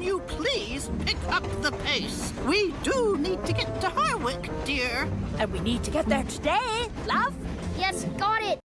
can you please pick up the pace? We do need to get to Harwick, dear. And we need to get there today, love.